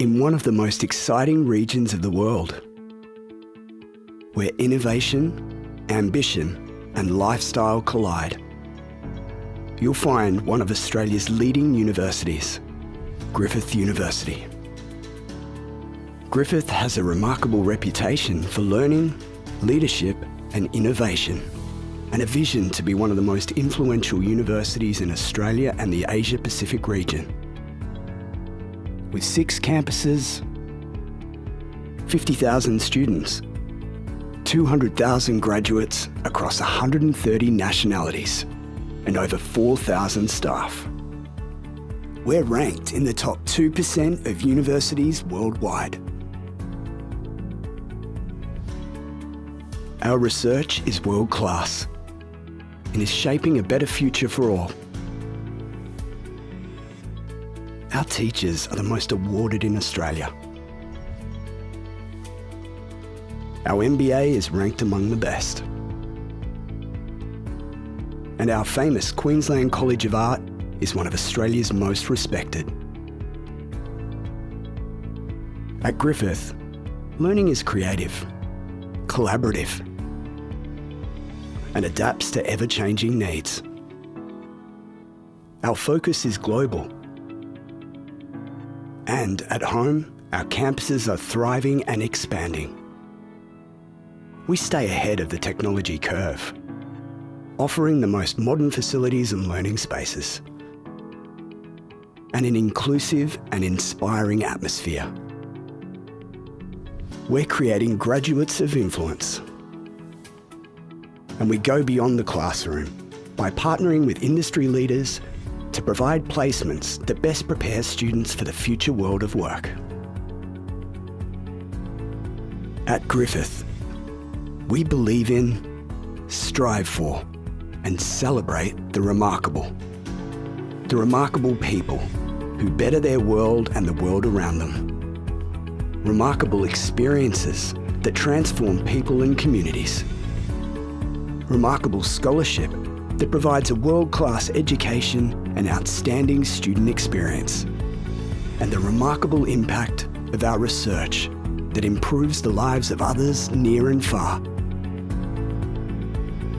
in one of the most exciting regions of the world, where innovation, ambition and lifestyle collide. You'll find one of Australia's leading universities, Griffith University. Griffith has a remarkable reputation for learning, leadership and innovation, and a vision to be one of the most influential universities in Australia and the Asia Pacific region with six campuses, 50,000 students, 200,000 graduates across 130 nationalities, and over 4,000 staff. We're ranked in the top 2% of universities worldwide. Our research is world class and is shaping a better future for all. Our teachers are the most awarded in Australia. Our MBA is ranked among the best. And our famous Queensland College of Art is one of Australia's most respected. At Griffith, learning is creative, collaborative, and adapts to ever-changing needs. Our focus is global and at home, our campuses are thriving and expanding. We stay ahead of the technology curve, offering the most modern facilities and learning spaces, and an inclusive and inspiring atmosphere. We're creating graduates of influence. And we go beyond the classroom by partnering with industry leaders to provide placements that best prepare students for the future world of work. At Griffith, we believe in, strive for and celebrate the remarkable. The remarkable people who better their world and the world around them. Remarkable experiences that transform people and communities. Remarkable scholarship that provides a world-class education and outstanding student experience. And the remarkable impact of our research that improves the lives of others near and far.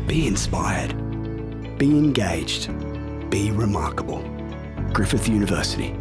Be inspired. Be engaged. Be remarkable. Griffith University.